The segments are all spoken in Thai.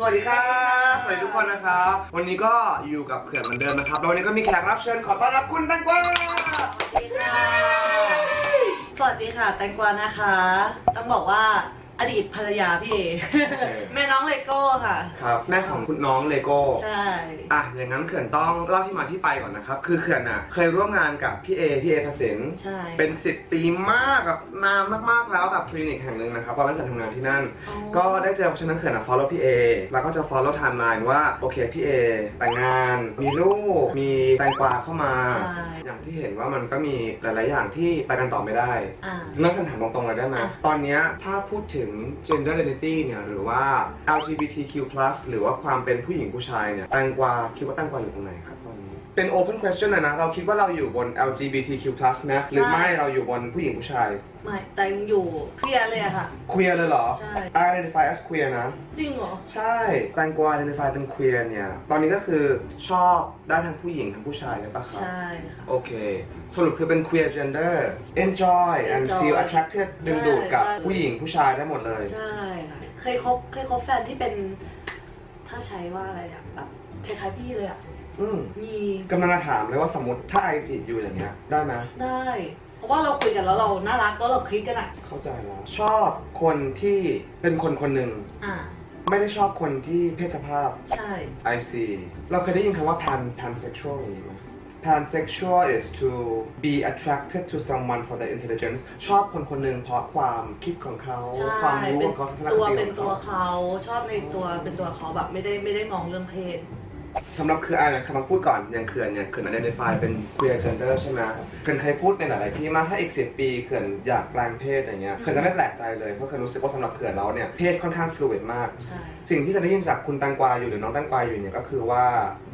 สวัสดีครับสวัสดีทุกคนนะครับ วันนี้ก็อยู่กับเขื่อนเหมือนเดิมนะครับแล้ววันนี้ก็มีแขกรับเชิญขอต้อนรับคุณแตงกวาสวัสดีค่ะสวัสดีค่ะแตงกวานะคะ ต้องบอกว่า อดีตภรรยาพี่เอแม่น้องเลโก้ค่ะ ครับแม่ของคุณน้องเลโก้ใช่ อะอย่างนั้นเขื่อนต้องเล่าที่มาที่ไปก่อนนะครับคือเขื่อนอะเคยร่วมงานกับพี่เอพี่เอพสินใช่ เป็น 10 ปีมากกับนานมากๆแล้วกับคลินิกแห่งหนึ่งนะครับตอนนั้นเขื่อนทำงานที่นั่น อ๋อ ก็ได้เจอเพราะฉะนั้นเขื่อนอะ follow พี่เอแล้วก็จะ follow timeline ว่าโอเคพี่เอแต่งงาน มีลูกมีแตงกวาเข้ามา ใช่ อย่างที่เห็นว่ามันก็มีหลาย ๆ อย่างที่ไปกันต่อไม่ได้ อ่า นักคำถามตรงๆเลยได้ไหมอะ ตอนเนี้ยถ้าพูดถึง gender identity เนี่ยหรือว่า LGBTQ+ หรือว่าความเป็นผู้หญิงผู้ชายเนี่ยแตงกวาคิดว่าแตงกวาอยู่ตรงไหนครับตอนนี้ เป็น open question เลยนะ เราคิดว่าเราอยู่บน LGBTQ+ ไหมหรือไม่เราอยู่บนผู้หญิงผู้ชาย ไม่แต่ยังอยู่เคลียร์เลยอะค่ะ queer เลยเหรอ ใช่ I identify as queer นะ จริงเหรอ ใช่แตงกวา identify เป็น queer เนี่ย ตอนนี้ก็คือชอบได้ทั้งผู้หญิงทั้งผู้ชายเลยปะครับ ใช่ค่ะ โอเค สรุปคือเป็น queer gender enjoy and Enjoy feel attracted ดึงดูดกับใช่ผู้หญิงผู้ชายได้หมดเลย ใช่ค่ะเคยคบเคยคบแฟนที่เป็น ถ้าใช้ว่าอะไรอะแบบคล้ายๆพี่เลยอะ อืมมีกำลังจะถามเลยว่าสมมติถ้าไอจีบอยู่อย่างเงี้ย ได้ไหมได้ เพราะว่าเราคุยกันแล้วเราน่ารักแล้วเราคลิกกันอะเข้าใจแล้วชอบคนที่เป็นคนคนหนึ่งอ่า ไม่ได้ชอบคนที่เพศสภาพ ใช่ I see เราเคยได้ยินคำว่า pan pansexual อย่างนี้ไหม pansexual is to be attracted to someone for their intelligence ชอบคนคนหนึ่งเพราะความคิดของเขา ใช่ความรู้เป็ขนองเขาทัศนคตัวติเป็นของตัวเขา เขาชอบในตัวเป็นตัวเขาแบบไม่ได้ไม่ได้มองเรื่องเพศ สำหรับคืออ่านคำมาพูดก่อนอย่างเขื่อนเนี่ยเขื่อน identify เป็น queer gender ใช่ไหมเขื่อนเคยพูดในหลาย ๆ ที่มากถ้าอีก10ปีเขื่อนอยากแปลงเพศอย่างเงี้ยเขื่อนจะไม่แปลกใจเลยเพราะเขื่อนรู้สึกว่าสำหรับเขื่อนเราเนี่ยเพศค่อนข้าง fluid มาก ใช่ สิ่งที่เขื่อนได้ยินจากคุณแตังกวาอยู่หรือน้องแตังกวาอยู่เนี่ยก็คือว่า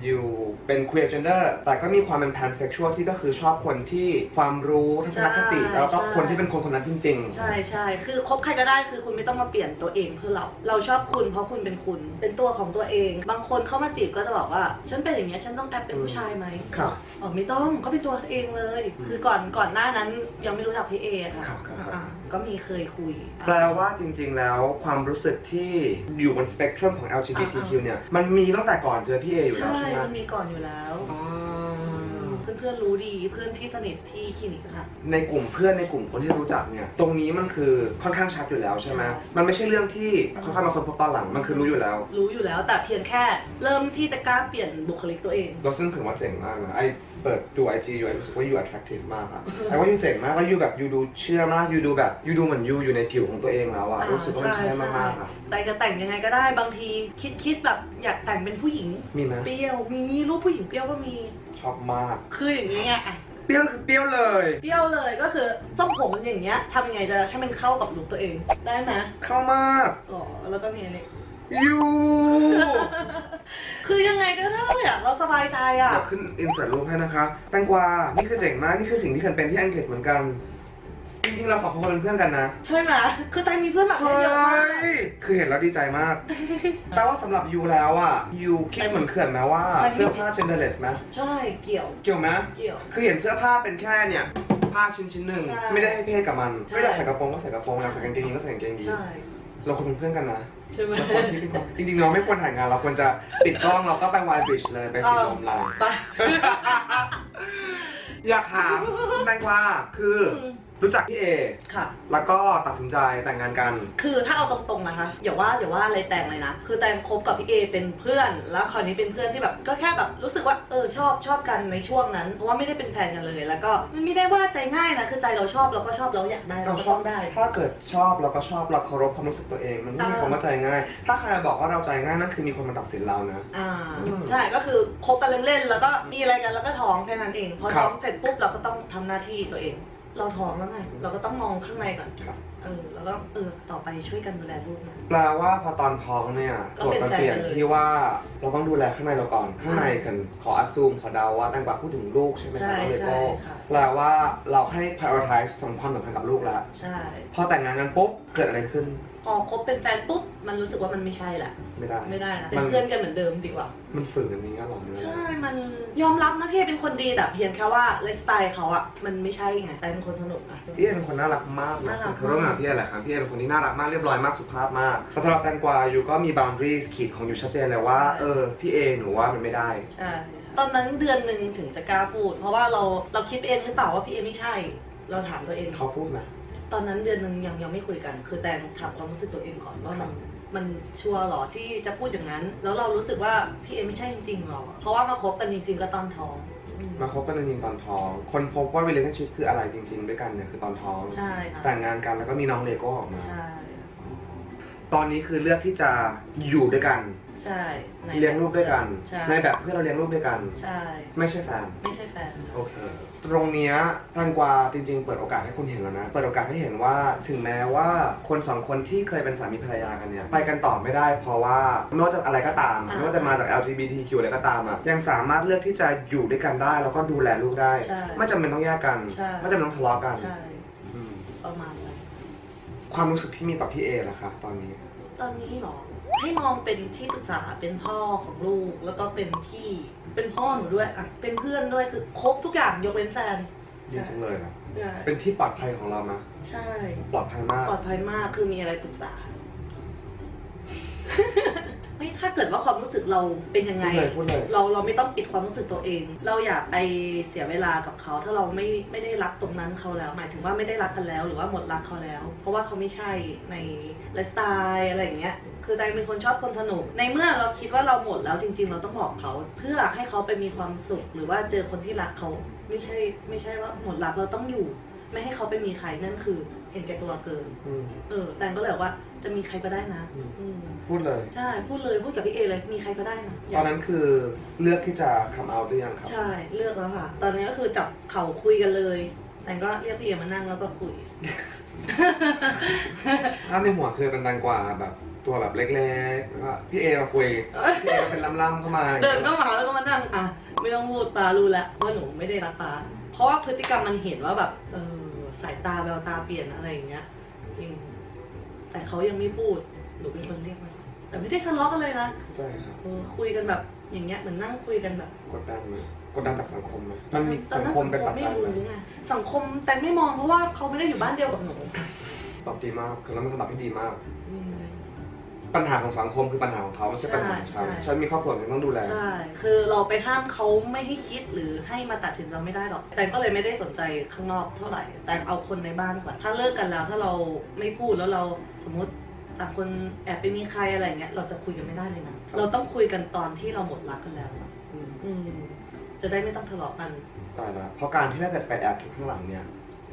อยู่เป็น queer gender แต่ก็มีความเป็น pansexual ที่ก็คือชอบคนที่ความรู้ทัศนคติแล้วก็คนที่เป็นคนคนนั้นจริง ๆ ใช่ใช่คือคบใครก็ได้คือคุณไม่ต้องมาเปลี่ยนตัวเองเพื่อเรา เราชอบคุณเพราะคุณเป็นคุณ เป็นตัวของตัวเอง บางคนเข้ามาจีบก็จะบอกว่าฉันเป็นอย่างเงี้ยฉันต้องแอบเป็นผู้ชายไหมครับ อ๋อไม่ต้องก็เป็นตัวเองเลย คือก่อนก่อนหน้านั้นยังไม่รู้จักพี่เอค่ะครับครับครับ อ่าก็มีเคยคุย แปลว่าจริงๆ แล้วความรู้สึกที่อยู่บนสเปกตรัมของ LGBTQ เนี่ย มันมีตั้งแต่ก่อนเจอพี่เออยู่แล้ใช่วใช่ไหมมันมีก่อนอยู่แล้ว อ๋อ เพื่อนๆรู้ดีเพื่อนที่สนิทที่คลินิกค่ะ ในกลุ่มเพื่อนในกลุ่มคนที่รู้จักเนี่ย ตรงนี้มันคือค่อนข้างชัดอยู่แล้วใช่ไหมใช่มันไม่ใช่เรื่องที่ค่อยๆมาคนพบตอนหลังมันคือรู้อยู่แล้ว รู้อยู่แล้วแต่เพียงแค่เริ่มที่จะกล้าเปลี่ยนบุคลิกตัวเองเราซึ่งถือว่าเจ๋งมากนะไอเปิดดู IG อยู่ไอรู้สึกว่า you attractive มากอะไอว่า you เจ๋งมากแล้ว you แบบ you ดูเชื่อมาก you ดูแบบ you ดูเหมือน you อยู่ในผิวของตัวเองแล้วอะรู้สึกว่ามันใช่มากๆอะแต่จะแต่งยังไงก็ได้บางทีคิดคิดแบบอยากแต่งเป็นผู้หญิงมีไหมเปรี้ยวมีรูปผู้หญิงเปรี้ยวก็มี ชอบมาก คืออย่างนี้ไงอะเปรี้ยวคือเปรี้ยวเลย เปรี้ยวเลยก็คือทรงผมมันอย่างเงี้ยทำยังไงจะให้มันเข้ากับลุคตัวเองได้ไหมเข้ามากอ๋อแล้วก็มีอันนี้ยูคือยังไงก็ได้อะเราสบายใจอะ เดี๋ยวขึ้นอินเสิร์ตรูปให้นะคะ แตงกวา นี่คือเจ๋งมาก นี่คือสิ่งที่เคยเป็นที่อังกฤษเหมือนกัน จริงๆเราสองคนเป็นเพื่อนกันนะใช่ไหมคือแตงมีเพื่อนแบบเฮ้นี้เยอะมากยคือเห็นแล้วดีใจมากแต่ว่าสำหรับยูแล้วอะยูคิดเหมือนเขื่อนไหมว่าเสื้อผ้า genderless ไหมใช่เกี่ยว เกี่ยวไหม เกี่ยว คือเห็นเสื้อผ้าเป็นแค่เนี่ยผ้าชิ้นชิ้นๆหนึ่งใช่ไม่ได้ให้เพศกับมัน ใช่ ก็อยากใส่กระโปรงก็ใส่กระโปรงอยากใส่กางเกงยีนก็ใส่กางเกงยีนใช่เราควรเป็นเพื่อนกันนะใช่ไหมเราควรที่เป็นคนจริงๆเราไม่ควรถ่ายงานเราควรจะปิดกล้องเราก็ไปวายบริดจ์เลยไปสีลมเราไป อยากถามคุณแตงกวาคืออม รู้จักพี่เอ ค่ะ แล้วก็ตัดสินใจแต่งงานกัน คือถ้าเอาตรงๆนะคะอย่าว่าอย่าว่าอะไรแต่งเลยนะ คือแตงคบกับพี่เอเป็นเพื่อน แล้วคราวนี้เป็นเพื่อนที่แบบก็แค่แบบรู้สึกว่าเออชอบชอบกันในช่วงนั้น เพราะว่าไม่ได้เป็นแฟนกันเลย แล้วก็มันไม่ได้ว่าใจง่ายนะ คือใจเราชอบเราก็ชอบเราอยากได้เราเราก็ชต้ออบงได้ ถ้าเกิดชอบเราก็ชอบเราเคารพความรู้สึกตัวเอง มันไม่มีอ่าคำว่าใจง่าย ถ้าใครบอกว่าเราใจง่ายนั่นคือมีคนมาตัดสินเรานะ อ่าอืมใช่ก็คือคบกันเล่นๆแล้วก็มีอะไรกันแล้วก็ท้องแค่นั้นเองพอครัท้บองเสร็จปุ๊บเราก็ต้องทำหน้าที่ตัวเอง เราท้องแล้วไงเราก็ต้องมองข้างในก่อนครับ เออแล้วก็เออต่อไปช่วยกันดูแลลูกนะ แปลว่าพอตอนท้องเนี่ยก็โจทย์มันเปลี่ยนเป็นแฟนกันเลยที่ว่าเราต้องดูแลข้างในเราก่อน ข้างในใช่กันขออ s ซูมขอเดาว่าแตงกวาพูดถึงลูกใช่ไหมคใช่รับเลใช่โก้ค่ะ แปลว่าเราให้ prioritize สำคัญสำคัญกับลูกแล้ว ใช่ พอแต่งงานกันปุ๊บเกิดอะไรขึ้น พอคบเป็นแฟนปุ๊บมันรู้สึกว่ามันไม่ใช่แหละ ไม่ได้ ไม่ได้นะเป็มันนเพื่อนกันเหมือนเดิมดีกว่า มันฝืนอันนี้ก็หรอเนี่ยใช่ มันยอมรับนะพี่เอเป็นคนดีแต่เพียงแค่ว่าไลฟ์สไตล์เขาอะมันไม่ใช่ไงแต่เป็นคนสนุกอะพี่เอเป็นคนน่ารักมากนะน่ารักคือร่วมงานกับพี่เอแหละครับพี่เอเป็นคนที่น่ารักมากเรียบร้อยมากสุภาพมากแต่สำหรับแตงกวาอยู่ก็มี boundaries ขีดของอยู่ชัดเจนเลยว่าเออพี่เอหนูว่ามันไม่ได้ใช่ตอนนั้นเดือนหนึ่งถึงจะกล้าพูด เพราะว่าเราเราคิดเองหรือเปล่าว่าพี่เอไม่ใช่ เราถามตัวเองเขาพูดไหม ตอนนั้นเดือนหนึ่งยังยังไม่คุยกัน คือแตงถามความรู้สึกตัวเองก่อนว่ามันมันชัวร์หรอที่จะพูดอย่างนั้น แล้วเรารู้สึกว่าพี่เอไม่ใช่จริงๆหรอ เพราะว่ามาคบกันจริงๆก็ตอนท้องอืมมาคบกันจริงๆตอนท้อง คนพบว่า relationship คืออะไรจริง ๆ ด้วยกันเนี่ยคือตอนท้อง ใช่ค่ะแต่งงานกันแล้วก็มีน้องเลโก้ออกมา ใช่ ตอนนี้คือเลือกที่จะอยู่ด้วยกัน ใช่ในเลี้ยงลูกด้วยกัน ใช่ในแบบเพื่อเราเลี้ยงลูกด้วยกัน ใช่ ไม่ใช่แฟน ไม่ใช่แฟน โอเค ตรงเนี้ยแตงกวาจริง ๆ เปิดโอกาสให้คุณเห็นแล้วนะ เปิดโอกาสให้เห็นว่าถึงแม้ว่าคนสองคนที่เคยเป็นสามีภรรยากันเนี่ยไปกันต่อไม่ได้ เพราะว่าไม่ว่าจะอะไรก็ตาม อ่าไม่ว่าจะมาจาก LGBTQ อะไรก็ตามอะยังสามารถเลือกที่จะอยู่ด้วยกันได้ แล้วก็ดูแลลูกได้ ใช่ไม่จำเป็นต้องแยกกัน ใช่ ไม่จำเป็นต้องทะเลาะกันใช่ อืมประมาณนั้นความรู้สึกที่มีต่อพี่เอล่ะคะตอนนี้ ตอนนี้เหรอให้มองเป็นที่ปรึกษาเป็นพ่อของลูก แล้วก็เป็นพี่เป็นพ่อหนูด้วยอะเป็นเพื่อนด้วยคือครบทุกอย่างยกเว้นแฟนจริงๆเลยนะใช่เป็นที่ปลอดภัยของเรานะใช่ ปลอดภัยมาก ปลอดภัยมากคือมีอะไรปรึกษา ไม่ถ้าเกิดว่าความรู้สึกเราเป็นยังไง พูดเลยพูดเลย เราเราไม่ต้องปิดความรู้สึกตัวเอง เราอย่าไปเสียเวลากับเขา ถ้าเราไม่ไม่ได้รักตรงนั้นเขาแล้ว หมายถึงว่าไม่ได้รักกันแล้ว หรือว่าหมดรักเขาแล้ว เพราะว่าเขาไม่ใช่ในไลฟ์สไตล์อะไรอย่างเงี้ย คือแตงเป็นคนชอบคนสนุก ในเมื่อเราคิดว่าเราหมดแล้วจริง ๆ เราต้องบอกเขา เพื่อให้เขาไปมีความสุข หรือว่าเจอคนที่รักเขา ไม่ใช่ไม่ใช่ว่าหมดรักเราต้องอยู่ ไม่ให้เขาไปมีใครนั่นคือ เห็นแก่ตัวเกิน อืมเออแตงก็เลยบอกว่าจะมีใครก็ได้นะอืมอืมพูดเลย ใช่พูดเลยพูดกับพี่เอเลยมีใครก็ได้นะตอนนั้นคือเลือกที่จะ come out หรือยังครับ ใช่เลือกแล้วค่ะ ตอนนี้ก็คือจับเข่าคุยกันเลยแต่ก็เรียกพี่เอมานั่งแล้วก็คุย ถ้าในหัวคือเป็นแตงกวาแบบตัวแบบเล็กๆแล้วก็พี่เอมาคุยพี่เอเป็นล่ำๆเข้ามาเดินเข้ามาแล้วก็มานั่งอะไม่ต้องพูดปารู้แล้วว่าหนูไม่ได้รักปาเพราะว่าพฤติกรรมมันเห็นว่าแบบเออสาย ตาแววตาเปลี่ยนอะไรอย่างเงี้ย จริง แต่เขายังไม่พูดหนูเป็นคนเรียกมาแต่ไม่ได้ทะเลาะกันเลยนะใช่ครับเออคุยกันแบบอย่างเงี้ยเหมือนนั่งคุยกันแบบกดดันไหมกดดันจากสังคมไหมมันมีตอสังนั้นคมเป็นปัจไม่จัยไหมรู้ไงสังคมแต่ไม่มองเพราะว่าเขาไม่ได้อยู่บ้านเดียวกับหนูตอบดีมากคือแล้วมันคำตอบที่ดีมาก อืม ปัญหาของสังคมคือปัญหาของเขาไม่ใช่ปัญหาของฉันใช่ ฉันมีครอบครัวที่ต้องดูแล ใช่ คือเราไปห้ามเขาไม่ให้คิดหรือให้มาตัดสินเราไม่ได้หรอก แต่ก็เลยไม่ได้สนใจข้างนอกเท่าไหร่ แต่เอาคนในบ้านก่อน ถ้าเลิกกันแล้วถ้าเราไม่พูดแล้วเราสมมติต่างคนแอบไปมีใครอะไรเงี้ย เราจะคุยกันไม่ได้เลยนะ เราต้องคุยกันตอนที่เราหมดรักกันแล้วอะอืมอืมจะได้ไม่ต้องทะเลาะกัน ตายละเพราะการที่ถ้าเกิดไปแอบอยู่ข้างหลังเนี่ย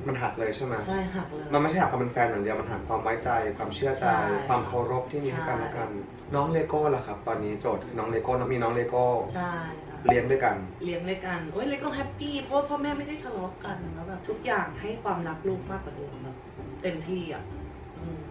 มันหักเลยใช่ไหมใช่หักเลย มันไม่ใช่หักความเป็นแฟนอย่างเดียวมันหักความไว้ใจความเชื่อใจ ใช่ความเคารพที่มีให้กันใช่ และกัน น้องเลโก้ล่ะครับ ตอนนี้โจทย์คือน้องเลโก้น้องมีน้องเลโก้ใช่ค่ะเลี้ยงด้วยกัน เลี้ยงด้วยกันโอ้ยเล็กก็แฮปปี้เพราะว่าพ่อแม่ไม่ได้ทะเลาะกันแล้วแบบทุกอย่างให้ความรักลูกมากกว่าเดิมแบบเต็มที่อะอืม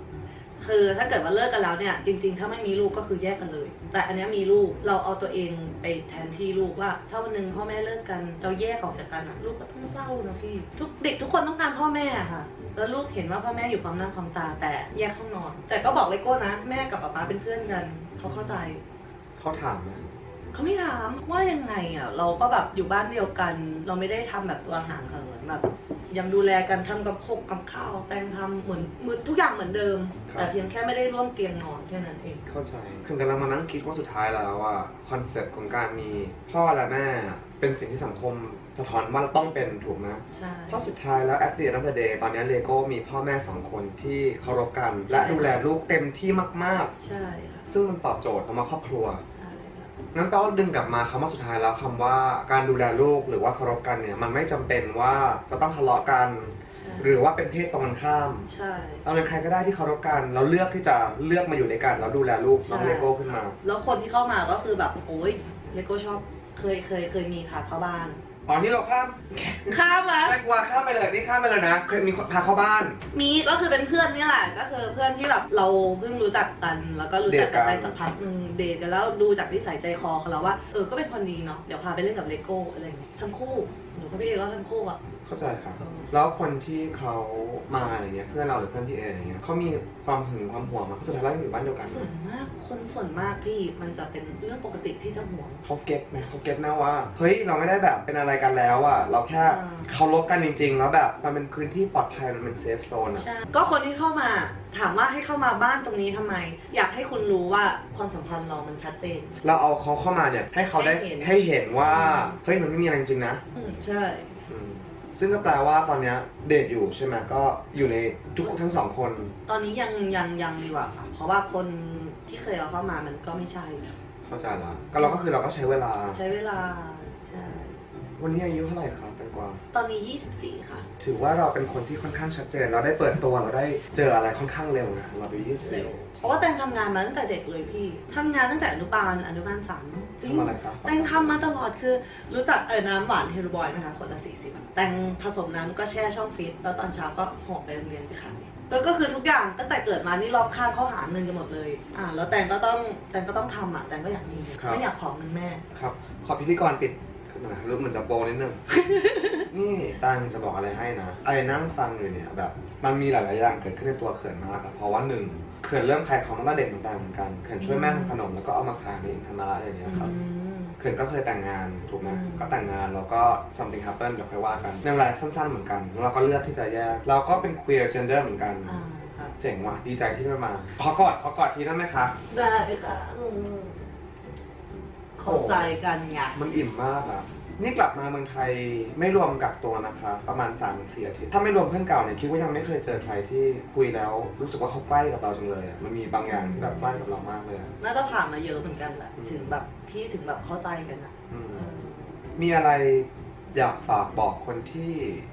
คือถ้าเกิดว่าเลิกกันแล้วเนี่ยจริง ๆ ถ้าไม่มีลูกก็คือแยกกันเลย แต่อันเนี้ยมีลูกเราเอาตัวเองไปแทนที่ลูกว่าถ้าวันหนึ่งพ่อแม่เลิกกันเราแยกออกจากกันอะลูกก็ต้องเศร้านะพี่ทุกเด็กทุกคนต้องการพ่อแม่อะค่ะ แล้วลูกเห็นว่าพ่อแม่อยู่พร้อมหน้าพร้อมตาแต่แยกห้องนอน แต่ก็บอกเลโก้นะ แม่กับป๊าป๊าเป็นเพื่อนกันเขาเข้าใจเขาถามไหมเขาไม่ถามว่ายังไงอะเราก็แบบอยู่บ้านเดียวกัน เราไม่ได้ทำแบบตัวห่างเหินแบบ ยังดูแลกันทำกับพกกับข้าวแตงทำเหมือนมือทุกอย่างเหมือนเดิมแต่เพียงแค่ไม่ได้ร่วมเตียงนอนแค่นั้นเอง เข้าใจ คือกำลังมานั่งคิดว่าสุดท้ายแล้วว่าคอนเซ็ปต์ของการมีพ่อและแม่เป็นสิ่งที่สังคมสะท้อนว่าเราต้องเป็นถูกไหมใช่ เพราะสุดท้ายแล้ว at the end of the day ตอนนี้เลโก้มีพ่อแม่สองคนที่เคารพกัน และดูแลลูกเต็มที่มากใช่ค่ะ ๆ ซึ่งมันตอบโจทย์คำว่าครอบครัว ใช่ค่ะงั้นก็ดึงกลับมาคำว่าสุดท้ายแล้วคำว่าการดูแลลูกหรือว่าเคารพกันเนี่ยมันไม่จำเป็นว่าจะต้องทะเลาะกัน ใช่หรือว่าเป็นเพศตรงกันข้ามใช่เราเป็นใครก็ได้ที่เคารพกันเราเลือกที่จะเลือกมาอยู่ด้วยกันแล้วดูแลลูกน้องใช่ เลโก้ขึ้นมา แล้วคนที่เข้ามาก็คือแบบโอ้ยเลโก้ชอบเคยเคยเคยมีพาเข้าบ้าน อ๋อนี่เราข้ามข้ามมาแตงกวาข้ามไปเลยนี่ข้ามไปเลยนะ เคยมีคนพาเข้าบ้าน มีก็คือเป็นเพื่อนนี่แหละ ก็คือเพื่อนที่แบบเราเพิ่งรู้จักกัน แล้วก็รู้จักกันเดทกันไปสักพักหนึงเดทกันแล้วดูจากนิสัยใจคอเขาแล้วว่า เออ ก็เป็นคนดีเนาะ เดี๋ยวพาไปเล่นกับเลโก้อะไรอย่างเงี้ยทั้งคู่ หนูกับพี่เอก็ทั้งคู่อะ เข้าใจครับเออแล้วคนที่เขามาอะไรเงี้ยเพื่อนเราหรือเพื่อนพี่เออะไรเงี้ยเขามีความหึงความหวงมาสุดท้ายแล้วยังอยู่บ้านเดียวกัน ส่วนมากคนส่วนมากพี่มันจะเป็นเรื่องปกติที่จะหวง เขา get ไหมเขา get นะว่า เฮ้ยเราไม่ได้แบบเป็นอะไรกันแล้วอะเราแค่อ่า เคารพกันจริง ๆ แล้วแบบมันเป็นพื้นที่ปลอดภัยมันเป็น safe zone อะใช่ก็คนที่เข้ามาถามว่าให้เข้ามาบ้านตรงนี้ทำไม อยากให้คุณรู้ว่าความสัมพันธ์เรามันชัดเจน เราเอาเขาเข้ามาเนี่ยให้เขาได้ให้เห็น ให้เห็นว่าอืมเฮ้ยมันไม่มีอะไรจริงๆนะอืมใช่ อืม ซึ่งก็แปลว่าตอนเนี้ยเดทอยู่ใช่ไหมก็อยู่ในทุกทั้งสองคน ตอนนี้ยังยังยังดีกว่าค่ะ เพราะว่าคนที่เคยเอาเข้ามามันก็ไม่ใช่ เข้าใจละก็เราก็คือเราก็ใช้เวลา ใช้เวลาใช่วันนี้อายุเท่าไหร่ครับแตงกวาตอนนี้ 24 ค่ะ ถือว่าเราเป็นคนที่ค่อนข้างชัดเจน เราได้เปิดตัวเราได้เจออะไรค่อนข้างเร็วนะเราไปยี่สิบเร็ว เพราะว่าแตงทำงานมาตั้งแต่เด็กเลยพี่ทำงานตั้งแต่อนุบาลอนุบาลสามจริงทำอะไรครับ แตงทำมาตลอดคือ รู้จักเออน้ำหวานเฮลบอยไหมคะคนละสี่สิบแตงผสมน้ำก็แช่ช่องฟรีซแล้วตอนเช้าก็ห่อไปโรงเรียนไปขายแล้วก็คือทุกอย่างตั้งแต่เกิดมานี่รอบข้างเขาหาเงินกันหมดเลยอ่าแล้วแตงก็ต้องแตงก็ต้องทำอะแตงก็อยากมีเงินไม่อยากขอเงินแม่ ครับ ขอพิธีกรปิดขึ้นมาหน่อยรูปมันจะโปรนิดนึง นี่ตังจะบอกอะไรให้นะไอ้นั่งฟังอยู่เนี่ยแบบ มันมีหลาย ๆ อย่างเกิดขึ้นในตัวเขื่อนมากอะเพราะว่าหนึ่ง เขื่อนเริ่มขายของตั้งแต่เด็กเหมือนกันเหมือนกันเขื่อนช่วยแม่ทำขนมแล้วก็เอามาขายในอินทามาระอย่างเงี้ยครับอืมเขื่อนก็เคยแต่งงานถูกไหมอืมก็แต่งงานแล้วก็ something happen เดี๋ยวค่อยว่ากันในเวลาสั้นๆเหมือนกันแล้วเราก็เลือกที่จะแยกเราก็เป็น queer gender เหมือนกันอ่าครับเจ๋งว่ะดีใจที่ได้มาขอกอดขอกอดทีได้ไหมคะได้ค่ะอืมเข้าใจกันไงมันอิ่มมากอะ นี่กลับมาเมืองไทยไม่รวมกักตัวนะคะ ประมาณ3ามสี่อาทิตย์ถ้าไม่รวมเพื่อนเก่าเนี่ยคิดว่ายังไม่เคยเจอใครที่คุยแล้วรู้สึกว่าเขาใกล้กับเราจังเลยอะมันมีบางอย่างที่แบบใกล้กับเรามากเลยอะ น่าจะผ่านมาเยอะเหมือนกันแหละ อืม ถึงแบบที่ถึงแบบเข้าใจกันอะอืมเออมีอะไร อยากฝากบอกคนที่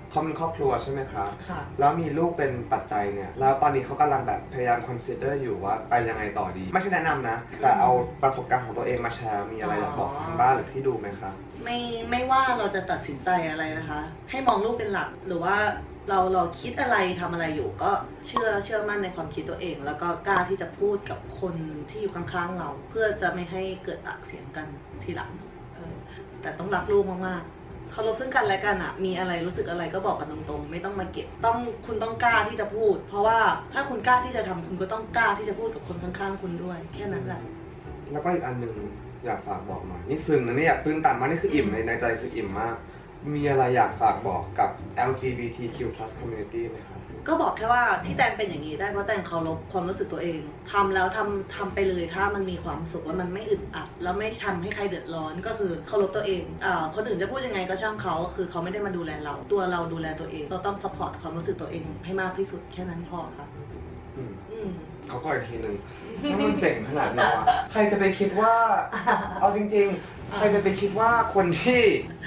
เขาเป็นครอบครัวใช่ไหมคะค่ะ แล้วมีลูกเป็นปัจจัยเนี่ย แล้วตอนนี้เขากำลังแบบพยายาม consider อยู่ว่าไปยังไงต่อดี ไม่ใช่แนะนำนะ แต่เอาประสบการณ์ของตัวเองมาแชร์ มีอะไรอยากบอกทางบ้านหรือที่ดูไหมคะ ไม่ไม่ว่าเราจะตัดสินใจอะไรนะคะ ให้มองลูกเป็นหลักหรือว่าเราเราคิดอะไรทำอะไรอยู่ก็เชื่อเชื่อมั่นในความคิดตัวเอง แล้วก็กล้าที่จะพูดกับคนที่อยู่ข้างๆเรา เพื่อจะไม่ให้เกิดปากเสียงกันทีหลังเออแต่ต้องรักลูกมากๆ เคารพซึ่งกันและกันอะมีอะไรรู้สึกอะไรก็บอกกันตรงๆ ไม่ต้องมาเก็บต้องคุณต้องกล้าที่จะพูด เพราะว่าถ้าคุณกล้าที่จะทำคุณก็ต้องกล้าที่จะพูดกับคนข้างๆคุณด้วย แค่นั้นแหละ แล้วก็อีกอันหนึ่งอยากฝากบอกหน่อยนี่ซึ้งนะเนี่ยตื้นตันมากนี่คืออิ่มในในใจคืออิ่มมาก มีอะไรอยากฝากบอกกับ LGBTQ+ community ไหมคะ ก็บอกแค่ว่าที่แตงเป็นอย่างนี้ได้เพราะแตงเคารพความรู้สึกตัวเองทำแล้วทำทำไปเลยถ้ามันมีความสุขแล้วมันไม่อึดอัด แล้วไม่ทำให้ใครเดือดร้อนก็คือเคารพตัวเองอ่าคนอื่นจะพูดยังไงก็ช่างเขาคือเขาไม่ได้มาดูแลเรา ตัวเราดูแลตัวเอง เราต้อง support ความรู้สึกตัวเองให้มากที่สุดแค่นั้นพอครับอืมอืม เขาก็อีกทีหนึ่งถ้ามันเจ๋งขนาดนี้วะใครจะไปคิดว่า เอาจริง ๆ ใครจะไปคิดว่าคนที่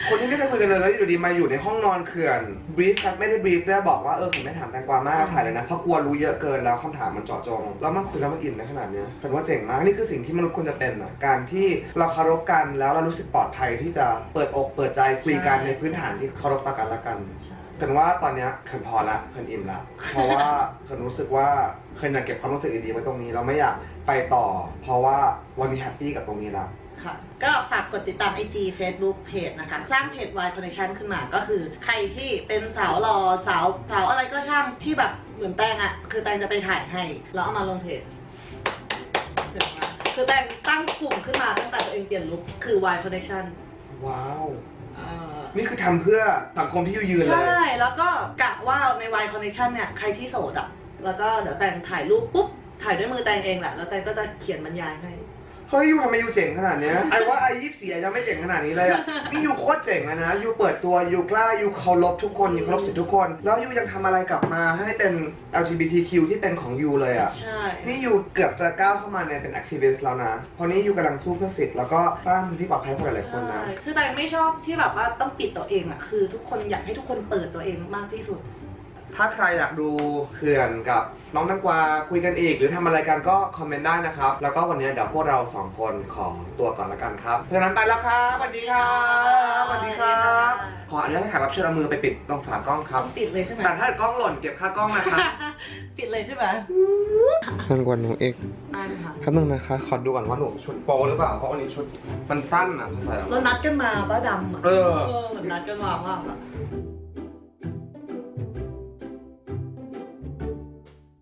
คนที่ไม่เคยคุยกันเลยแล้วอยู่ดีมาอยู่ในห้องนอนเขื่อนบรีฟครับไม่ได้บรีฟได้บอกว่าเออผมไม่ถามแตงกวามากถ่ายเลยนะเพราะกลัวรู้เยอะเกินแล้วคำถามมันเจาะจงแล้วมันคุยแล้วมันอิ่มในขนาดเนี้ยผมว่าเจ๋งมากนี่คือสิ่งที่มนุษย์ควรจะเป็นอะการที่เราเคารพกันแล้วเรารู้สึกปลอดภัยที่จะเปิดอกเปิดใจคุยกันใช่ในพื้นฐานที่เคารพต่อกันและกันใช่เขินว่าตอนเนี้ยเขินพอละเขินอิ่มละเพราะว่าเขินรู้สึกว่าเขินอยากเก็บความรู้สึกดีๆไว้ตรงนี้เราไม่อยากไปต่อ เพราะว่าวันนี้แฮปปี้กับตรงนี้ละ ค่ะ ก็ฝากกดติดตาม IG Facebook เพจนะคะ สร้างเพจ Y Connection ขึ้นมาก็คือใครที่เป็นสาวรอสาวสาวอะไรก็ช่างที่แบบเหมือนแตงอะคือแตงจะไปถ่ายให้ แล้วเอามาลงเพจเดี๋ยวมาคือแตงตั้งกลุ่มขึ้นมาตั้งแต่ตัวเองเปลี่ยนลุคคือ Y Connection ว้าวอ่านี่คือทำเพื่อสังคมที่ยืนเลใช่ยแล้วก็กะว่าใน Y Connection เนี่ยใครที่โสดอะแล้วก็เดี๋ยวแตงถ่ายรูปปุ๊บถ่ายด้วยมือแตงเองแหละแล้วแตงก็จะเขียนบรรยายให้ เฮ้ย you ทำไม you เจ๋งขนาดเนี้ย I ว่า I ยี่สี่ยังไม่เจ๋งขนาดนี้เลยอะนี่ you โคตรเจ๋งอะนะ you เปิดตัว you กล้า you เคารพทุกคน you เคารพสิทธิทุกคน แล้ว you ยังทำอะไรกลับมาให้เป็น LGBTQ ที่เป็นของ you เลยอะใช่ นี่ you เกือบจะก้าวเข้ามาในเป็น activist แล้วนะเพราะนี่ you กำลังสู้เพื่อสิทธิ์แล้วก็สร้างพื้นที่ปลอดภัยให้กับหลายๆคนนะใช่คือแต่ไม่ชอบที่แบบว่าต้องปิดตัวเองอะคือ ทุกคนอยากให้ทุกคนเปิดตัวเองมากที่สุด ถ้าใครอยากดูเขื่อนกับน้องตังกวาคุยกันอีก หรือทำอะไรกันก็คอมเมนต์ได้นะครับ แล้วก็วันนี้เดี๋ยวพวกเราสองคนขอตัวก่อนละกันครับเพราะฉะนั้นไปแล้วครับสวัสดีครับสวัสดีครับ ขออนุญาตให้แขกรับเชิญเอามือไปปิดตรงฝากล้องครับ ปิดเลยใช่ไหมแต่ถ้ากล้องหล่นเก็บค่ากล้องนะครับปิดเลยใช่ไหมอู้สั้นกว่าหนูอีกอ่านค่ะแป๊บนึงนะคะ ขอดูก่อนว่าหนูชุดโปหรือเปล่าเพราะวันนี้ชุดมันสั้นอะภาษาแล้วนัดกันมาป้าดำอะเออ เออเหมือนนัดกันมาว่าแบบ